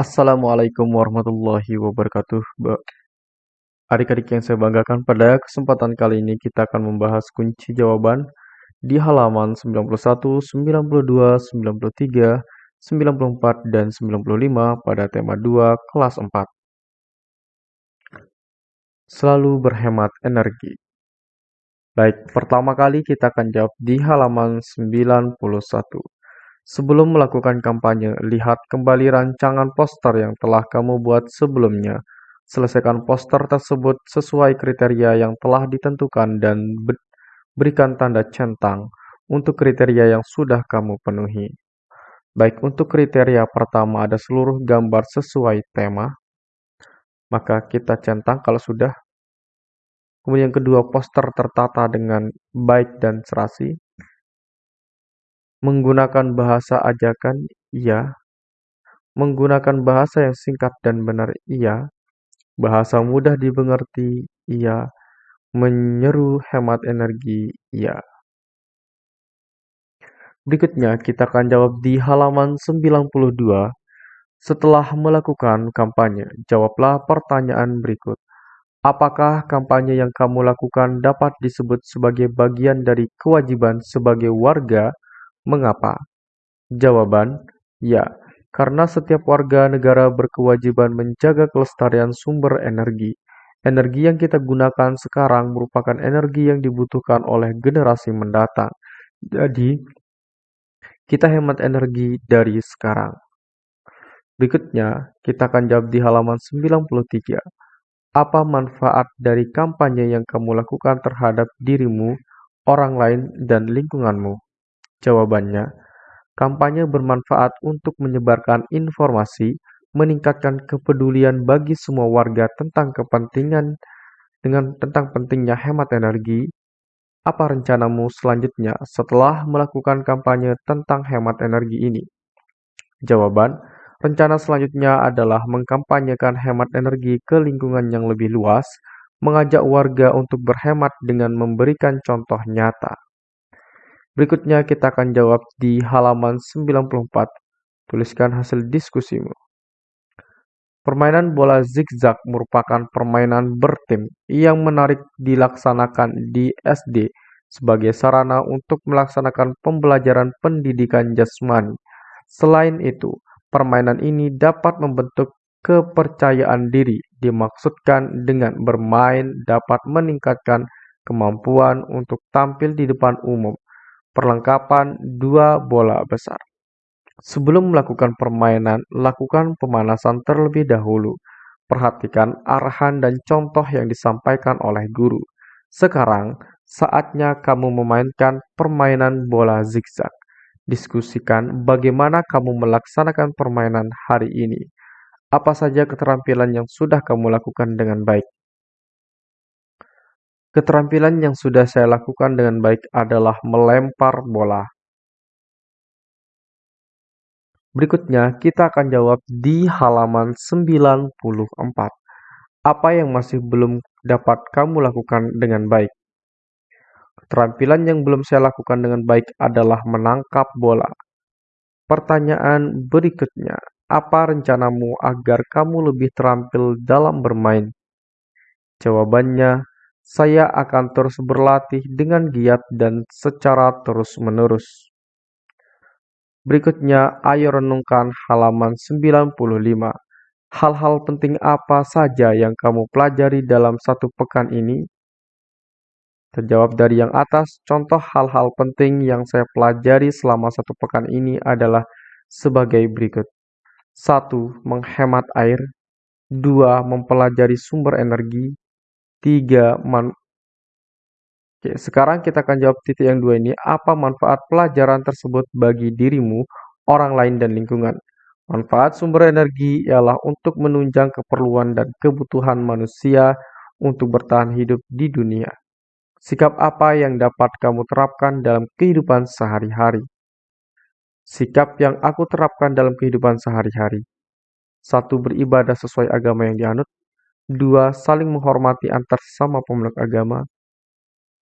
Assalamualaikum warahmatullahi wabarakatuh. Adik-adik yang saya banggakan, pada kesempatan kali ini kita akan membahas kunci jawaban di halaman 91, 92, 93, 94, dan 95 pada tema 2 kelas 4. Selalu berhemat energi. Baik, pertama kali kita akan jawab di halaman 91. Sebelum melakukan kampanye, lihat kembali rancangan poster yang telah kamu buat sebelumnya. Selesaikan poster tersebut sesuai kriteria yang telah ditentukan dan berikan tanda centang untuk kriteria yang sudah kamu penuhi. Baik, untuk kriteria pertama ada seluruh gambar sesuai tema, maka kita centang kalau sudah. Kemudian kedua, poster tertata dengan baik dan serasi. Menggunakan bahasa ajakan, iya. Menggunakan bahasa yang singkat dan benar, iya. Bahasa mudah dimengerti, iya. Menyeru hemat energi, iya. Berikutnya kita akan jawab di halaman 92. Setelah melakukan kampanye, jawablah pertanyaan berikut. Apakah kampanye yang kamu lakukan dapat disebut sebagai bagian dari kewajiban sebagai warga Mengapa? Jawaban: Ya, karena setiap warga negara berkewajiban menjaga kelestarian sumber energi. Energi yang kita gunakan sekarang merupakan energi yang dibutuhkan oleh generasi mendatang. Jadi, kita hemat energi dari sekarang. Berikutnya, kita akan jawab di halaman 93. Apa manfaat dari kampanye yang kamu lakukan terhadap dirimu, orang lain, dan lingkunganmu? Jawabannya, kampanye bermanfaat untuk menyebarkan informasi, meningkatkan kepedulian bagi semua warga tentang kepentingan dengan tentang pentingnya hemat energi. Apa rencanamu selanjutnya setelah melakukan kampanye tentang hemat energi ini? Jawaban, rencana selanjutnya adalah mengkampanyekan hemat energi ke lingkungan yang lebih luas, mengajak warga untuk berhemat dengan memberikan contoh nyata. Berikutnya kita akan jawab di halaman 94. Tuliskan hasil diskusimu. Permainan bola zigzag merupakan permainan bertim yang menarik dilaksanakan di SD sebagai sarana untuk melaksanakan pembelajaran pendidikan jasmani. Selain itu, permainan ini dapat membentuk kepercayaan diri. Dimaksudkan dengan bermain dapat meningkatkan kemampuan untuk tampil di depan umum, Perlengkapan dua bola besar. Sebelum melakukan permainan, lakukan pemanasan terlebih dahulu. Perhatikan arahan dan contoh yang disampaikan oleh guru. Sekarang, saatnya kamu memainkan permainan bola zigzag. Diskusikan bagaimana kamu melaksanakan permainan hari ini. Apa saja keterampilan yang sudah kamu lakukan dengan baik? Keterampilan yang sudah saya lakukan dengan baik adalah melempar bola. Berikutnya, kita akan jawab di halaman 94. Apa yang masih belum dapat kamu lakukan dengan baik? Keterampilan yang belum saya lakukan dengan baik adalah menangkap bola. Pertanyaan berikutnya, apa rencanamu agar kamu lebih terampil dalam bermain? Jawabannya, saya akan terus berlatih dengan giat dan secara terus-menerus. Berikutnya, ayo renungkan halaman 95. Hal-hal penting apa saja yang kamu pelajari dalam satu pekan ini? Terjawab dari yang atas, contoh hal-hal penting yang saya pelajari selama satu pekan ini adalah sebagai berikut. 1. Menghemat air 2. Mempelajari sumber energi tiga man Oke, sekarang kita akan jawab titik yang dua ini. Apa manfaat pelajaran tersebut bagi dirimu, orang lain, dan lingkungan? Manfaat sumber energi ialah untuk menunjang keperluan dan kebutuhan manusia untuk bertahan hidup di dunia. Sikap apa yang dapat kamu terapkan dalam kehidupan sehari-hari? Sikap yang aku terapkan dalam kehidupan sehari-hari. Satu, beribadah sesuai agama yang dianut. Dua, saling menghormati antar sesama pemeluk agama.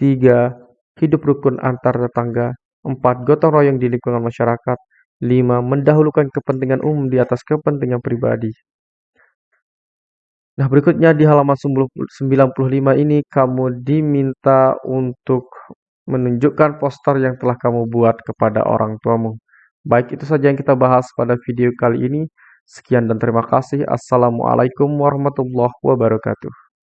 Tiga, hidup rukun antar tetangga. Empat, gotong royong di lingkungan masyarakat. 5. Mendahulukan kepentingan umum di atas kepentingan pribadi. Nah, berikutnya di halaman 95 ini kamu diminta untuk menunjukkan poster yang telah kamu buat kepada orang tuamu. Baik, itu saja yang kita bahas pada video kali ini. Sekian dan terima kasih. Assalamualaikum warahmatullahi wabarakatuh.